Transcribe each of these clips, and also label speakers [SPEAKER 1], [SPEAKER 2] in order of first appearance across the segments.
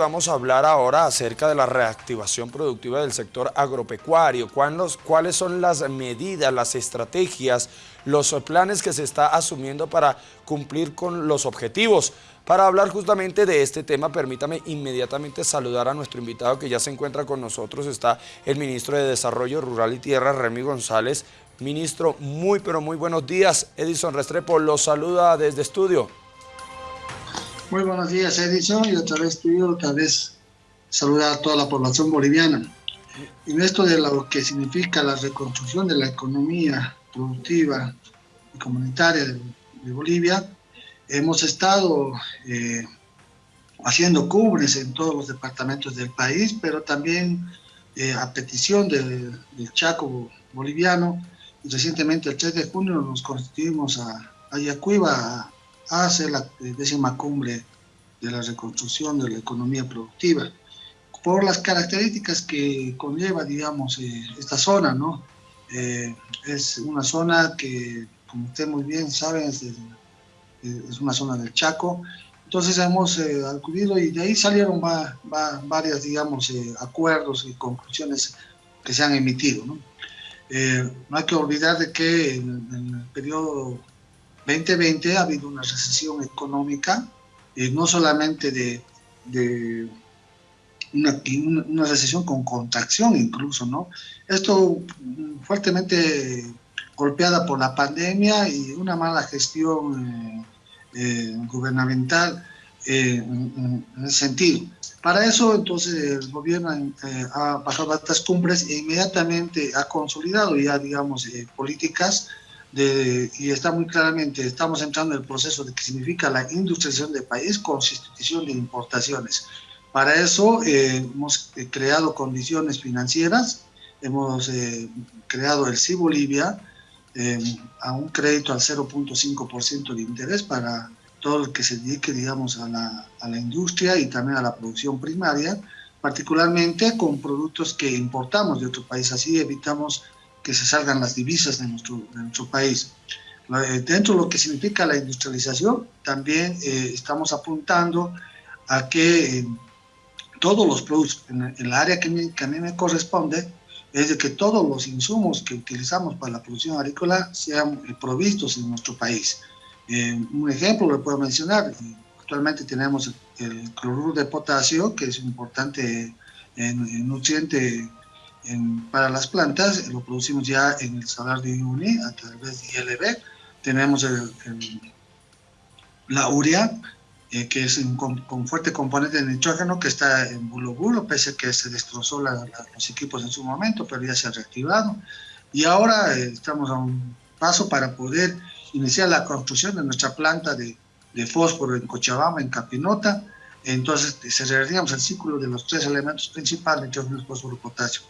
[SPEAKER 1] vamos a hablar ahora acerca de la reactivación productiva del sector agropecuario. ¿Cuáles son las medidas, las estrategias, los planes que se está asumiendo para cumplir con los objetivos? Para hablar justamente de este tema, permítame inmediatamente saludar a nuestro invitado que ya se encuentra con nosotros. Está el ministro de Desarrollo Rural y Tierra, Remy González. Ministro, muy pero muy buenos días. Edison Restrepo los saluda desde estudio.
[SPEAKER 2] Muy buenos días, Edison, y otra vez tuyo, otra vez saludar a toda la población boliviana. En esto de lo que significa la reconstrucción de la economía productiva y comunitaria de, Bolivia, hemos estado eh, haciendo cubres en todos los departamentos del país, pero también eh, a petición del, Chaco boliviano, recientemente el 3 de junio nos constituimos a, a Yacuiba hace la décima cumbre de la reconstrucción de la economía productiva, por las características que conlleva, digamos, eh, esta zona, ¿no? Eh, es una zona que, como usted muy bien sabe, es, es una zona del Chaco, entonces hemos eh, acudido y de ahí salieron va, va, varias, digamos, acuerdos y conclusiones que se han emitido, ¿no? no hay que olvidar de que en, en el periodo 2020 ha habido una recesión económica, eh, no solamente de, una, una, recesión con contracción incluso, ¿no? Esto fuertemente golpeada por la pandemia y una mala gestión eh, eh, gubernamental en, ese sentido. Para eso, entonces, el gobierno ha bajado estas cumbres e inmediatamente ha consolidado ya, digamos, políticas y está muy claramente, estamos entrando en el proceso de que significa la industrialización del país con sustitución de importaciones. Para eso eh, hemos eh, creado condiciones financieras, hemos eh, creado el CI Bolivia a un crédito al 0.5% de interés para todo el que se dedique, digamos, a la, a la industria y también a la producción primaria, particularmente con productos que importamos de otro país, así evitamos que se salgan las divisas de nuestro, de país. Eh, dentro de lo que significa la industrialización, también eh, estamos apuntando a que eh, todos los productos, en, el área que, a mí me corresponde, es de que todos los insumos que utilizamos para la producción agrícola sean provistos en nuestro país. un ejemplo lo puedo mencionar, actualmente tenemos el, cloruro de potasio, que es un importante nutriente para las plantas, lo producimos ya en el salar de Uyuni a través de ILB. Tenemos la urea, eh, que es con, fuerte componente de nitrógeno que está en bulo bulo, pese a que se destrozó los equipos en su momento, pero ya se ha reactivado. Y ahora eh, estamos a un paso para poder iniciar la construcción de nuestra planta de, de fósforo en Cochabamba, en Capinota, entonces se cerraríamos el ciclo de los tres elementos principales, nitrógeno, fósforo, potasio.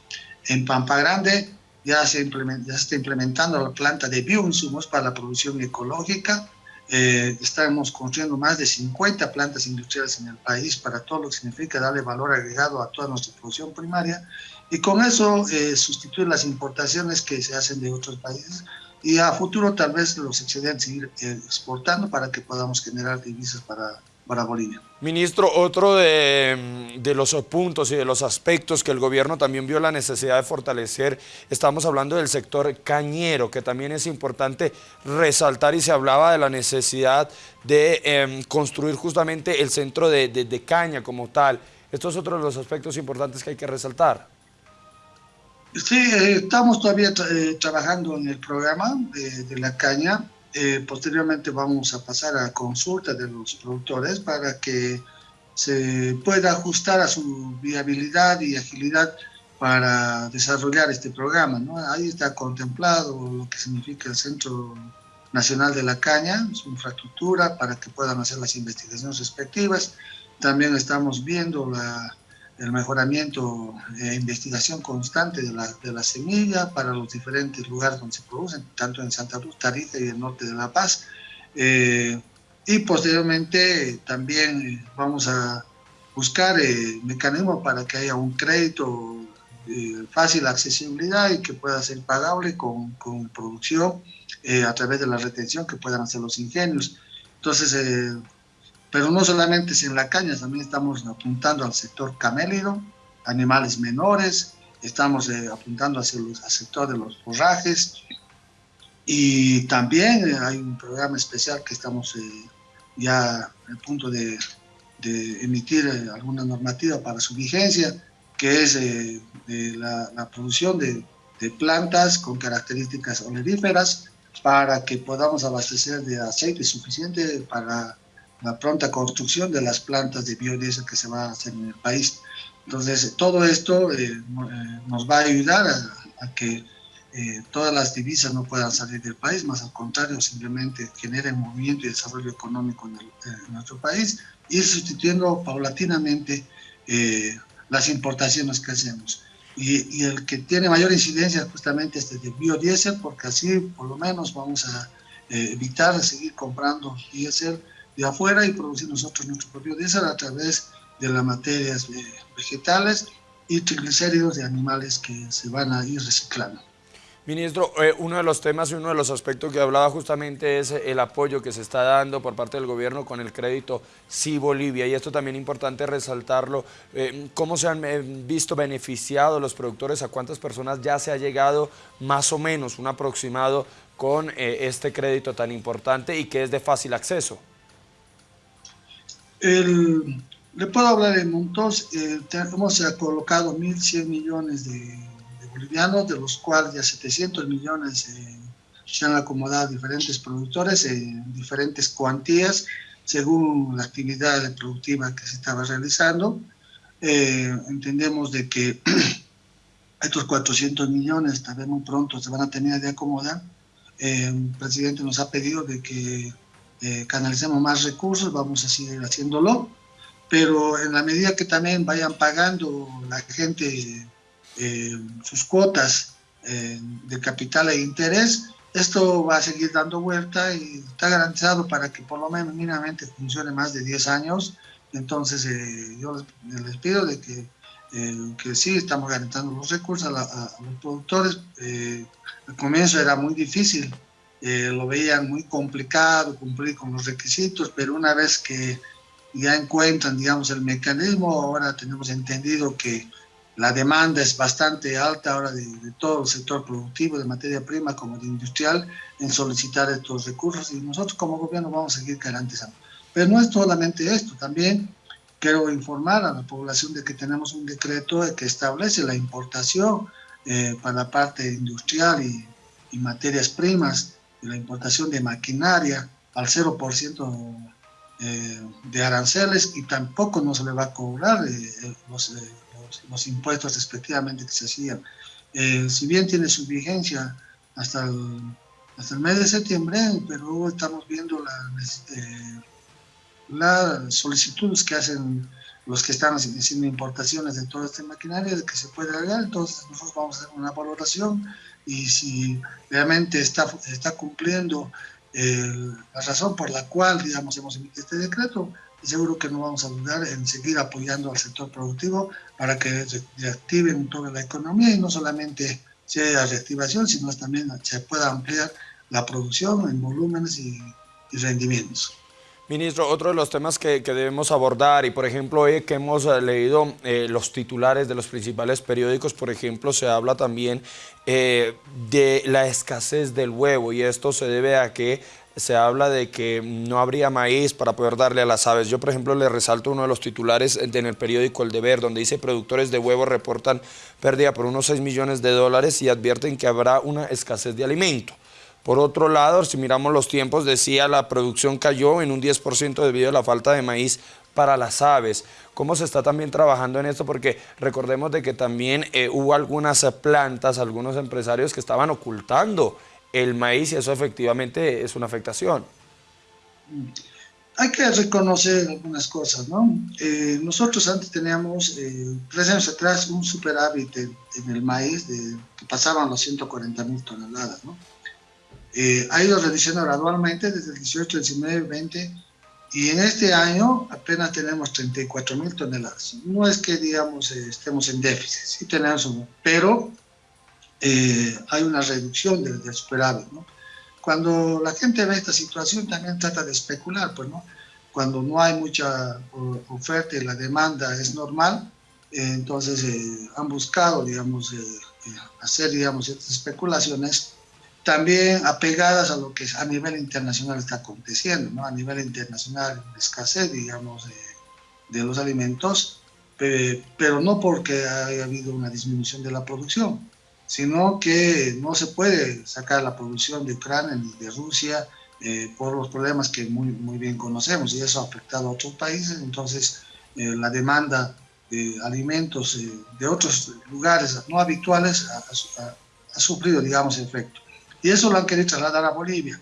[SPEAKER 2] En Pampa Grande ya se, ya se está implementando la planta de bioinsumos para la producción ecológica. Eh, estamos construyendo más de 50 plantas industriales en el país para todo lo que significa darle valor agregado a toda nuestra producción primaria y con eso eh, sustituir las importaciones que se hacen de otros países y a futuro tal vez los excedentes seguir eh, exportando para que podamos generar divisas para para Bolivia.
[SPEAKER 1] Ministro, otro de, de, los puntos y de los aspectos que el gobierno también vio la necesidad de fortalecer, estamos hablando del sector cañero, que también es importante resaltar y se hablaba de la necesidad de em, construir justamente el centro de, de, caña como tal. Estos son otros de los aspectos importantes que hay que resaltar.
[SPEAKER 2] Sí, eh, estamos todavía eh, trabajando en el programa de la caña, eh, posteriormente vamos a pasar a consulta de los productores para que se pueda ajustar a su viabilidad y agilidad para desarrollar este programa. ¿no? Ahí está contemplado lo que significa el Centro Nacional de la Caña, su infraestructura para que puedan hacer las investigaciones respectivas. También estamos viendo la, el mejoramiento e investigación constante de la, de la, semilla para los diferentes lugares donde se producen, tanto en Santa Cruz, Tarija y el norte de La Paz. Eh, y posteriormente también eh, vamos a buscar eh, mecanismos para que haya un crédito de fácil accesibilidad y que pueda ser pagable con, con producción a través de la retención que puedan hacer los ingenios. Entonces, pero no solamente es en la caña, también estamos apuntando al sector camélido, animales menores, estamos eh, apuntando hacia el sector de los forrajes. Y también hay un programa especial que estamos eh, ya a punto de, emitir eh, alguna normativa para su vigencia, que es la, la, producción de, de, plantas con características oleríferas para que podamos abastecer de aceite suficiente para la pronta construcción de las plantas de biodiesel que se va a hacer en el país. Entonces, todo esto eh, eh, nos va a ayudar a, que eh, todas las divisas no puedan salir del país, más al contrario, simplemente generen movimiento y desarrollo económico en, nuestro país, ir sustituyendo paulatinamente las importaciones que hacemos. Y, el que tiene mayor incidencia justamente es el biodiesel, porque así por lo menos vamos a evitar seguir comprando diésel de afuera y producir nosotros nuestro propio diésel a través de las materias vegetales y triglicéridos de animales que se van a ir reciclando.
[SPEAKER 1] Ministro, eh, uno de los temas y uno de los aspectos que hablaba justamente es el apoyo que se está dando por parte del gobierno con el crédito Sí Bolivia y esto también es importante resaltarlo. Eh, ¿Cómo se han eh, visto beneficiados los productores? ¿A cuántas personas ya se ha llegado más o menos un aproximado con este crédito tan importante y que es de fácil acceso?
[SPEAKER 2] El, le puedo hablar en montos, eh, hemos colocado 1.100 millones de, bolivianos, de los cuales ya 700 millones eh, se han acomodado diferentes productores en diferentes cuantías, según la actividad productiva que se estaba realizando. Eh, entendemos de que estos 400 millones también muy pronto se van a tener de acomodar. el presidente nos ha pedido de que canalicemos más recursos, vamos a seguir haciéndolo pero en la medida que también vayan pagando la gente eh, sus cuotas eh, de capital e interés, esto va a seguir dando vuelta y está garantizado para que por lo menos mínimamente funcione más de 10 años. Entonces eh, yo les, pido de que, que sí estamos garantizando los recursos a, los productores. al comienzo era muy difícil, lo veían muy complicado cumplir con los requisitos, pero una vez que ya encuentran, digamos, el mecanismo. Ahora tenemos entendido que la demanda es bastante alta ahora de, todo el sector productivo, de materia prima como de industrial, en solicitar estos recursos y nosotros como gobierno vamos a seguir garantizando. Pero no es solamente esto, también quiero informar a la población de que tenemos un decreto que establece la importación eh, para la parte industrial y, y materias primas, la importación de maquinaria al 0% eh, de aranceles y tampoco no se le va a cobrar eh, eh, los, los, impuestos respectivamente que se hacían. si bien tiene su vigencia hasta el, hasta el mes de septiembre, pero estamos viendo las solicitudes que hacen los que están haciendo importaciones de toda esta maquinaria de que se puede agregar, entonces nosotros vamos a hacer una valoración y si realmente está, está cumpliendo la razón por la cual, digamos, hemos emitido este decreto, seguro que no vamos a dudar en seguir apoyando al sector productivo para que reactiven toda la economía y no solamente sea reactivación, sino también se pueda ampliar la producción en volúmenes y, rendimientos.
[SPEAKER 1] Ministro, otro de los temas que, debemos abordar y por ejemplo hoy que hemos eh, leído eh, los titulares de los principales periódicos, por ejemplo se habla también eh, de la escasez del huevo y esto se debe a que se habla de que no habría maíz para poder darle a las aves. Yo, por ejemplo, le resalto uno de los titulares en el periódico El Deber, donde dice productores de huevo reportan pérdida por unos 6 millones de dólares y advierten que habrá una escasez de alimento. Por otro lado, si miramos los tiempos, decía la producción cayó en un 10% debido a la falta de maíz para las aves. ¿Cómo se está también trabajando en esto? Porque recordemos de que también eh, hubo algunas plantas, algunos empresarios que estaban ocultando el maíz y eso efectivamente es una afectación.
[SPEAKER 2] Hay que reconocer algunas cosas, ¿no? Eh, nosotros antes teníamos, eh, tres años atrás, un superávit en, el maíz de, que pasaban los 140 mil toneladas, ¿no? Eh, ha ido reduciendo gradualmente desde el 18, 19, 20 y en este año apenas tenemos 34 mil toneladas. No es que, digamos, eh, estemos en déficit, sí tenemos uno, pero eh, hay una reducción del, superávit, ¿no? Cuando la gente ve esta situación también trata de especular, pues, ¿no? cuando no hay mucha oferta y la demanda es normal, entonces han buscado, digamos, hacer, digamos, estas especulaciones también apegadas a lo que a nivel internacional está aconteciendo, ¿no? A nivel internacional, escasez, digamos, de los alimentos, pero no porque haya habido una disminución de la producción, sino que no se puede sacar la producción de Ucrania ni de Rusia eh, por los problemas que muy, muy bien conocemos y eso ha afectado a otros países, entonces eh, la demanda de alimentos eh, de otros lugares no habituales ha, ha, ha, sufrido, digamos, efecto. Y eso lo han querido trasladar a Bolivia.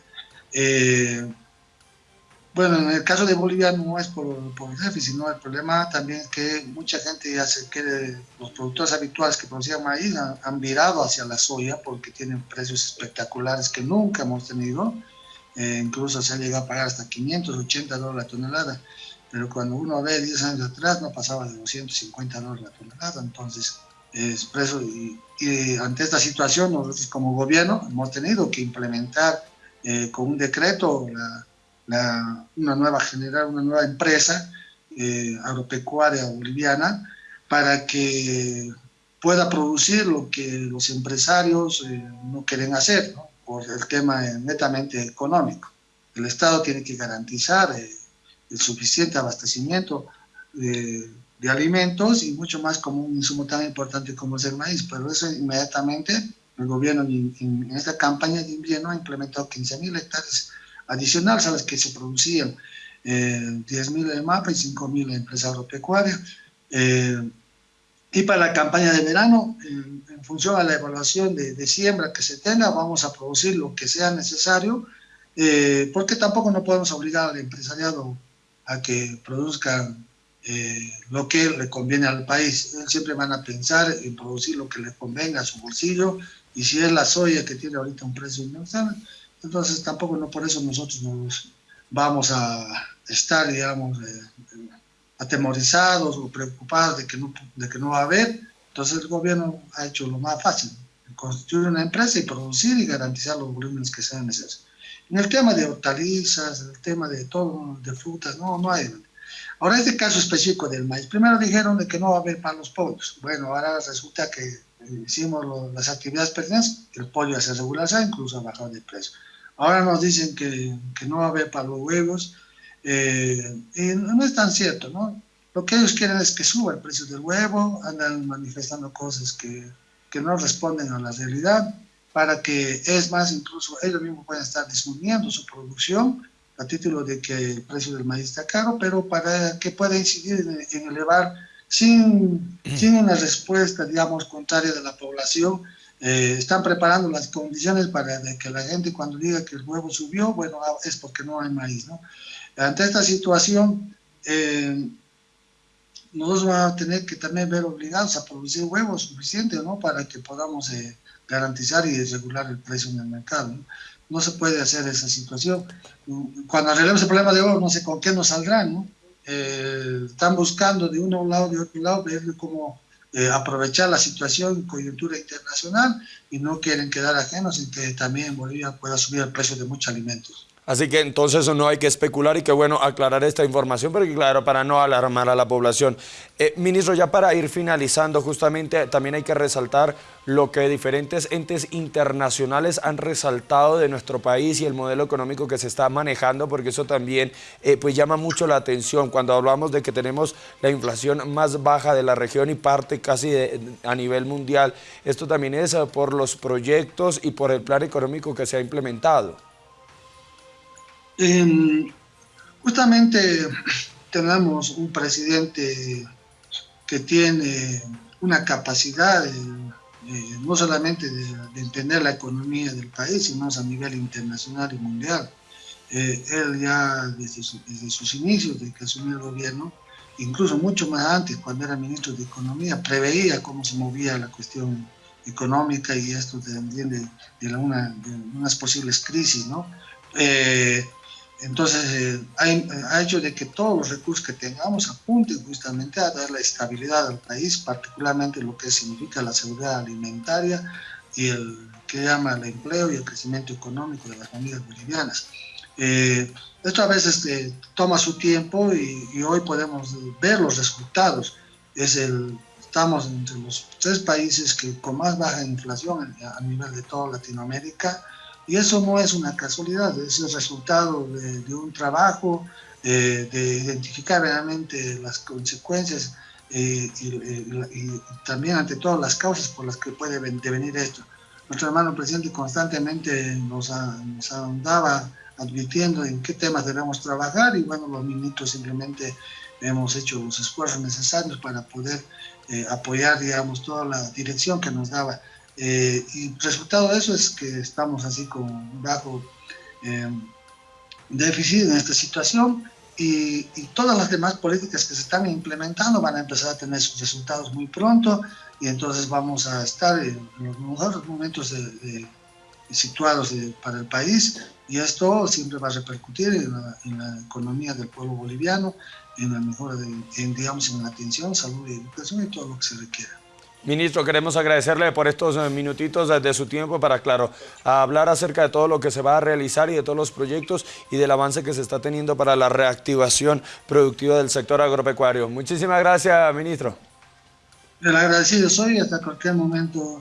[SPEAKER 2] Bueno, en el caso de Bolivia no es por, por, el déficit, sino el problema también es que mucha gente ya se quiere, los productores habituales que producían maíz han, virado hacia la soya porque tienen precios espectaculares que nunca hemos tenido, eh, incluso se ha llegado a pagar hasta 580 dólares la tonelada, pero cuando uno ve 10 años atrás no pasaba de 250 dólares la tonelada, entonces es preso y, ante esta situación nosotros como gobierno hemos tenido que implementar eh, con un decreto la una nueva, generar una nueva empresa eh, agropecuaria boliviana para que pueda producir lo que los empresarios eh, no quieren hacer, por el tema netamente económico. El Estado tiene que garantizar el suficiente abastecimiento de, alimentos y mucho más como un insumo tan importante como es el maíz, pero eso inmediatamente el gobierno en, en esta campaña de invierno ha implementado 15.000 hectáreas adicionales a las que se producían eh, 10.000 de MAPA y 5.000 de empresa agropecuaria. Eh, y para la campaña de verano, en, en función a la evaluación de, de, siembra que se tenga, vamos a producir lo que sea necesario, eh, porque tampoco no podemos obligar al empresariado a que produzcan eh, lo que le conviene al país. Siempre van a pensar en producir lo que le convenga a su bolsillo, y si es la soya que tiene ahorita un precio inmenso, entonces tampoco no por eso nosotros nos vamos a estar, digamos, eh, atemorizados o preocupados de que, no, de que no va a haber. Entonces el gobierno ha hecho lo más fácil, constituir una empresa y producir y garantizar los volúmenes que sean necesarios. En el tema de hortalizas, en el tema de todo, de frutas, no, no hay. Ahora, este caso específico del maíz, primero dijeron de que no va a haber para los pollos. Bueno, ahora resulta que hicimos lo, las actividades pertinentes, el pollo ya se regularizado, incluso ha bajado de precio. Ahora nos dicen que, que no va a haber para los huevos, eh, y no es tan cierto, ¿no? Lo que ellos quieren es que suba el precio del huevo, andan manifestando cosas que, que no responden a la realidad, para que, es más, incluso ellos mismos pueden estar disminuyendo su producción a título de que el precio del maíz está caro, pero para que pueda incidir en, en elevar sin, sin una respuesta, digamos, contraria de la población, eh, están preparando las condiciones para que la gente cuando diga que el huevo subió, bueno, ah, es porque no hay maíz, ¿no? Ante esta situación, eh, nosotros vamos a tener que también ver obligados a producir huevos suficientes, ¿no? Para que podamos eh, garantizar y regular el precio en el mercado, ¿no? No se puede hacer esa situación. Cuando arreglemos el problema de oro, no sé con qué nos saldrán, ¿no? Eh, están buscando de un lado, de otro lado, ver cómo eh, aprovechar la situación, coyuntura internacional, y no quieren quedar ajenos en que también Bolivia pueda subir el precio de muchos alimentos.
[SPEAKER 1] Así que entonces no hay que especular y qué bueno aclarar esta información, porque claro, para no alarmar a la población. Eh, ministro, ya para ir finalizando, justamente también hay que resaltar lo que diferentes entes internacionales han resaltado de nuestro país y el modelo económico que se está manejando, porque eso también eh, pues llama mucho la atención cuando hablamos de que tenemos la inflación más baja de la región y parte casi de, a nivel mundial. Esto también es por los proyectos y por el plan económico que se ha implementado.
[SPEAKER 2] Eh, justamente tenemos un presidente que tiene una capacidad de, de, no solamente de, de, entender la economía del país, sino a nivel internacional y mundial. Eh, él ya desde, su, desde, sus inicios, de que asumió el gobierno, incluso mucho más antes, cuando era ministro de Economía, preveía cómo se movía la cuestión económica y esto también de, de, la una, de unas posibles crisis, ¿no? Eh, entonces, eh, ha, ha, hecho de que todos los recursos que tengamos apunten justamente a dar la estabilidad al país, particularmente lo que significa la seguridad alimentaria y el que llama el empleo y el crecimiento económico de las familias bolivianas. esto a veces toma su tiempo y, hoy podemos ver los resultados. Es el, estamos entre los tres países que con más baja inflación a nivel de toda Latinoamérica y eso no es una casualidad, es el resultado de, un trabajo, de identificar realmente las consecuencias eh, y, también ante todas las causas por las que puede devenir esto. Nuestro hermano presidente constantemente nos, andaba advirtiendo en qué temas debemos trabajar y bueno, los ministros simplemente hemos hecho los esfuerzos necesarios para poder eh, apoyar, digamos, toda la dirección que nos daba. Eh, y resultado de eso es que estamos así con bajo déficit en esta situación y, todas las demás políticas que se están implementando van a empezar a tener sus resultados muy pronto y entonces vamos a estar en, los mejores momentos situados para el país y esto siempre va a repercutir en la, economía del pueblo boliviano, en la mejora, de, en, digamos, en la atención, salud y educación y todo lo que se requiera.
[SPEAKER 1] Ministro, queremos agradecerle por estos eh, minutitos de su tiempo para, claro, hablar acerca de todo lo que se va a realizar y de todos los proyectos y del avance que se está teniendo para la reactivación productiva del sector agropecuario. Muchísimas gracias, ministro.
[SPEAKER 2] El agradecido soy hasta cualquier momento,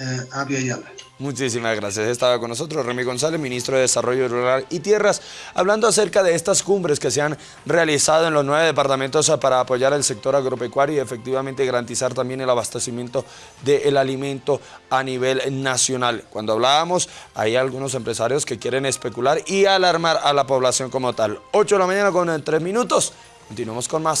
[SPEAKER 2] eh.
[SPEAKER 1] Muchísimas gracias. Estaba con nosotros Remy González, ministro de Desarrollo Rural y Tierras, hablando acerca de estas cumbres que se han realizado en los nueve departamentos para apoyar el sector agropecuario y efectivamente garantizar también el abastecimiento del alimento a nivel nacional. Cuando hablábamos, hay algunos empresarios que quieren especular y alarmar a la población como tal. 8 de la mañana con tres minutos. Continuamos con más.